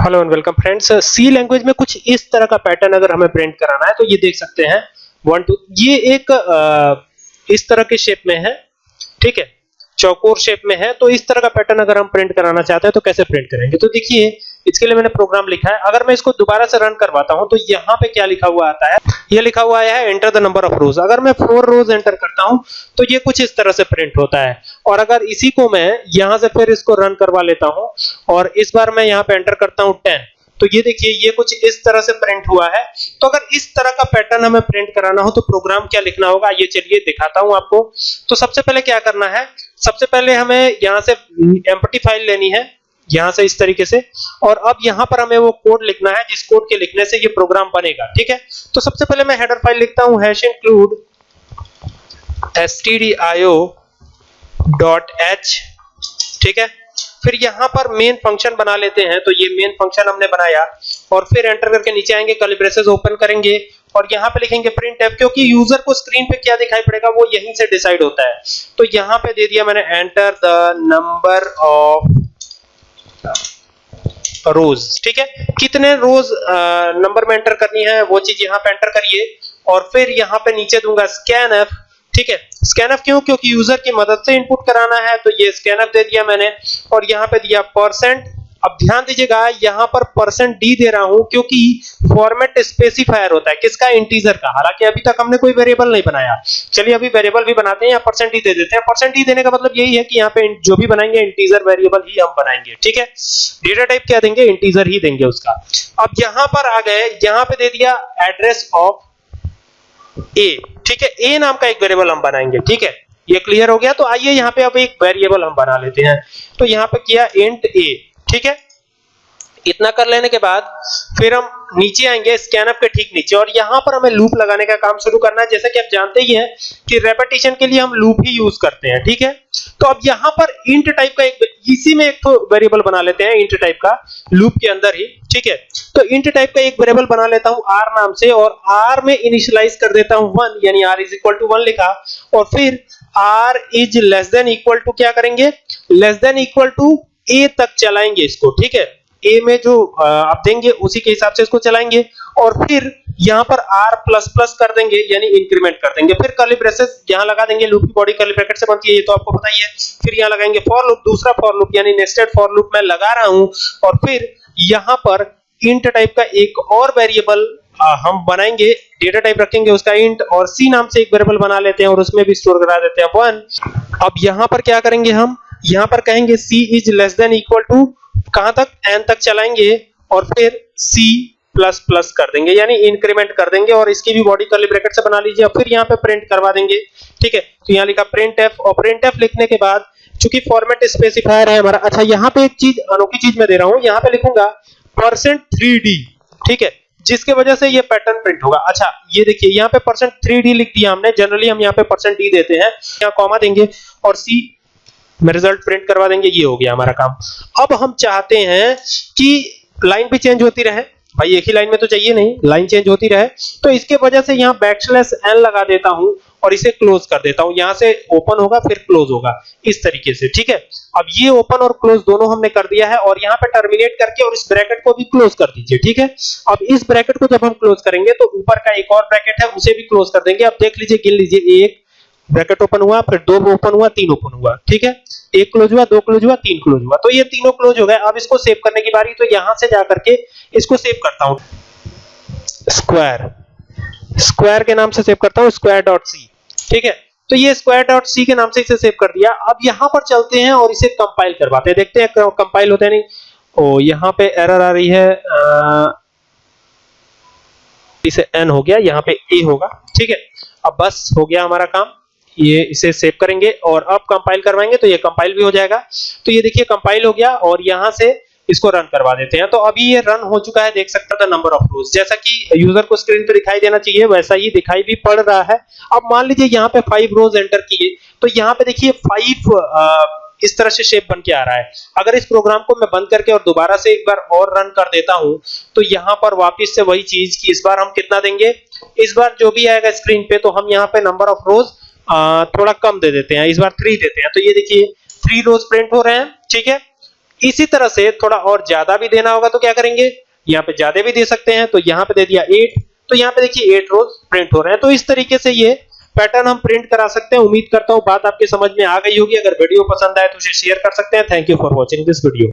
Hello and welcome friends. C language में कुछ इस तरह का पैटर्न अगर हमें प्रिंट कराना है तो ये देख सकते हैं। वन टू ये एक इस तरह के शेप में है, ठीक है? चौकोर शेप में है तो इस तरह का पैटर्न अगर हम प्रिंट कराना चाहते हैं तो कैसे प्रिंट करेंगे? तो देखिए इसके लिए मैंने प्रोग्राम लिखा है। अगर मैं इसको दोबारा से रन करवाता हूँ तो यहाँ पे क्या लिखा हुआ आता है? ये लिखा हुआ आया है enter the number of rows अगर मैं फोर रोज एंटर करता हूँ तो ये कुछ इस तरह से प्रिंट होता है। और अगर इसी को मैं यहाँ से फिर इसको रन करवा लेता हूँ, और इस बार मैं यहाँ पे एंटर करता हूँ 10 तो ये देखिए, ये कुछ इस तरह से प्रिंट हुआ है। तो अगर इस तरह का पैटर्न हमें प्रिंट कराना हो तो प्रोग्राम क्या लिखना होगा? ये चलिए दिखाता हूँ आपको। तो सबसे पहले क्या करना है? सबसे पहले हमें यहाँ से एम्प्टी फ़ाइल लेनी है। यहाँ से इस तरीके से। और अब यहाँ पर हमें वो कोड लिखना है, जिस कोड के लिखने से ये प्रोग्राम बनेगा, ठीक है? तो सबसे पहले मैं हेडर फ़ाइल लिखता हूँ hash include stdio dot H ठीक है? फिर यहाँ पर मेन फ़ंक्शन बना लेते हैं तो ये मेन फ़ंक्शन हमने बनाया। और फिर एंटर करके नीचे आएँगे कर्ली ब्रेसेस ओपन करेंगे। और यहाँ पे लिखेंगे प्रिंट एफ़ क्योंकि यूज़र को स्क्रीन पे क्या दिखाई पड़ेगा, वो यहीं से डिसाइड होता है। तो यहाँ पे दे दिया मैंने enter the number of rows, ठीक है? कितने रोज नंबर में एंटर करनी है, वो चीज़ यहाँ पे एंटर करिए, और फिर यहाँ पे नीचे दूँगा स्कैन एफ़ ठीक है? स्कैन एफ़ क्यों? क्योंकि यूज़र की मदद से इनपुट कराना है तो ये स्कैन एफ़ दे दिया मैंने, और यहाँ पे दिया परसेंट अब ध्यान दीजिएगा, यहाँ पर परसेंट डी दे रहा हूँ क्योंकि फॉर्मेट स्पेसिफायर होता है। किसका? इंटीजर का। हालाँकि अभी तक हमने कोई वेरिएबल नहीं बनाया। चलिए, अभी वेरिएबल भी बनाते हैं या परसेंट डी दे देते हैं। परसेंट डी देने का मतलब यही है कि यहाँ पे जो भी बनाएँगे इंटीजर वेरिएबल ही हम बनाएँगे। ठीक है? डेटा टाइप क्या देंगे? इंटीजर ही देंगे उसका। अब यहाँ पर आ गए, यहाँ पे दे दिया एड्रेस ऑफ़ ए ठीक है? ए नाम का एक वेरिएबल हम बनाएँगे। ठीक है? ये क्लियर हो गया? तो आइए यहाँ पे अब एक वेरिएबल हम बना लेते हैं। तो यहाँ पे किया इंट ए ठीक है? इतना कर लेने के बाद फिर हम नीचे आएँगे स्कैनअप के ठीक नीचे। और यहाँ पर हमें लूप लगाने का काम शुरू करना है। जैसा कि आप जानते ही हैं कि रेपिटेशन के लिए हम लूप ही यूज़ करते हैं, ठीक है? तो अब यहाँ पर इंट टाइप का एक, इसी में एक तो वेरिएबल बना लेते हैं इंट टाइप का लूप के अंदर ही, ठीक है? तो इंट टाइप का एक वेरिएबल बना लेता हूँ r नाम से, और r में इनिशियलाइज कर देता हूँ 1 यानी r इज़ इक्वल टू 1 लिखा। और फिर r is less than equal to क्या करेंगे? Less than equal to a तक चलाएँगे इसको, ठीक है? ए में जो आप देंगे, उसी के हिसाब से इसको चलाएँगे और फिर यहाँ पर r प्लस प्लस कर देंगे, यानी इंक्रीमेंट कर देंगे। फिर कर्ली ब्रेसेस यहाँ लगा देंगे लूप की बॉडी कर्ली ब्रैकेट से बनती है, ये तो आपको पता ही है। फिर यहाँ लगाएँगे फॉर लूप दूसरा फॉर लूप यानी नेस्टेड फॉर लूप मैं लगा रहा हूँ और फिर यहाँ पर इंट टाइप का एक और वेरिएबल हम बनाएँगे डेटा टाइप रखेंगे उसका इंट और सी नाम से एक वेरिएबल बना लेते हैं और उसमें भी स्टोर करा देते हैं। वन अब यहाँ पर क्या करेंगे हम? यहाँ पर कहेंगे c is less than equal to कहाँ तक? N तक चलाएँगे और फिर c प्लस प्लस कर देंगे, यानी इंक्रीमेंट कर देंगे और इसकी भी बॉडी कर्ली ब्रैकेट से बना लीजिए और फिर यहाँ पे प्रिंट करवा देंगे, ठीक है? तो यहाँ लिखा प्रिंट एफ़ और प्रिंट एफ़ लिखने के बाद चूँकि फॉर्मेट स्पेसिफायर है हमारा अच्छा यहाँ पे एक चीज़, अनोखी चीज़ मैं दे रहा हूँ, यहाँ पे लिखूँगा परसेंट थ्री ठीक है? जिसके वजह से ये पैटर्न प्रिंट होगा। अच्छा ये देखिए, यहाँ पे परसेंट थ्री लिख दिया हमने जनरली हम यहाँ पे परसेंट डी देते हैं, यहाँ कॉमा देंगे और सी में रिज़ल्ट प्रिंट करवा देंगे, ये हो गया हमारा काम। अब हम चाहते हैं कि लाइन भी चेंज होती रहे। भाई एक ही लाइन में तो चाहिए नहीं लाइन चेंज होती रहे। तो इसके वजह से यहाँ बैकस्लैश एन लगा देता हूँ और इसे क्लोज कर देता हूँ। यहाँ से ओपन होगा, फिर क्लोज होगा, इस तरीके से, ठीक है? अब ये ओपन और क्लोज दोनों हमने कर दिया है और यहाँ पे टर्मिनेट करके और इस ब्रैकेट को भी क्लोज कर दीजिए, ठीक है? अब इस ब्रैकेट को जब हम क्लोज करेंगे तो ऊपर का एक और ब्रैकेट है, उसे भी क्लोज कर देंगे। अब देख लीजिए, गिन लीजिए, एक ब्रैकेट ओपन हुआ फिर दो ओपन हुआ तीन ओपन हुआ ठीक है? एक क्लोज हुआ दो क्लोज हुआ तीन क्लोज हुआ। तो ये तीनों क्लोज हो गए। अब इसको सेव करने की बारी तो यहाँ से जाकर के इसको सेव करता हूँ। स्क्वायर स्क्वायर के नाम से सेव करता हूँ स्क्वायर डॉट सी ठीक है? तो ये स्क्वायर डॉट सी के नाम से इसे सेव कर दिया। अब यहाँ पर चलते हैं और इसे कंपाइल करवाते हैं। देखते हैं कंपाइल होता है नहीं? ओ यहाँ पे एरर आ रही है आ, इसे एन हो गया यहाँ पे ए होगा ठीक है? अब बस हो गया हमारा काम। ये इसे सेव करेंगे और अब कंपाइल करवाएँगे तो ये कंपाइल भी हो जाएगा। तो ये देखिए कंपाइल हो गया और यहाँ से इसको रन करवा देते हैं। तो अभी ये रन हो चुका है, देख सकते हैं नंबर ऑफ़ रोज जैसा कि यूज़र को स्क्रीन पे दिखाई देना चाहिए, वैसा ही दिखाई भी पड़ रहा है। अब मान लीजिए यहाँ पे फाइव रोज एंटर किए तो यहाँ पे देखिए फाइव इस तरह से शेप बन के आ रहा है। अगर इस प्रोग्राम को मैं बंद करके और दोबारा से एक बार और रन कर देता हूँ तो यहाँ पर वापस से वही चीज़ की इस बार हम कितना देंगे? इस बार जो भी आएगा स्क्रीन पे तो हम यहाँ पे नंबर ऑफ़ रोज थोड़ा कम दे देते हैं, इस बार थ्री देते हैं। तो ये देखिए थ्री रोज प्रिंट हो रहे हैं, ठीक है? इसी तरह से थोड़ा और ज़्यादा भी देना होगा तो क्या करेंगे? यहाँ पे ज़्यादा भी दे सकते हैं तो यहाँ पे दे दिया एट तो यहाँ पे देखिए एट रोज प्रिंट हो रहे हैं। तो इस तरीके से ये पैटर्न हम प्रिंट करा सकते हैं। उम्मीद करता हूँ बात आपके समझ में आ गई होगी। अगर वीडियो पसंद आए तो उसे शेयर कर सकते हैं। Thank you for watching this video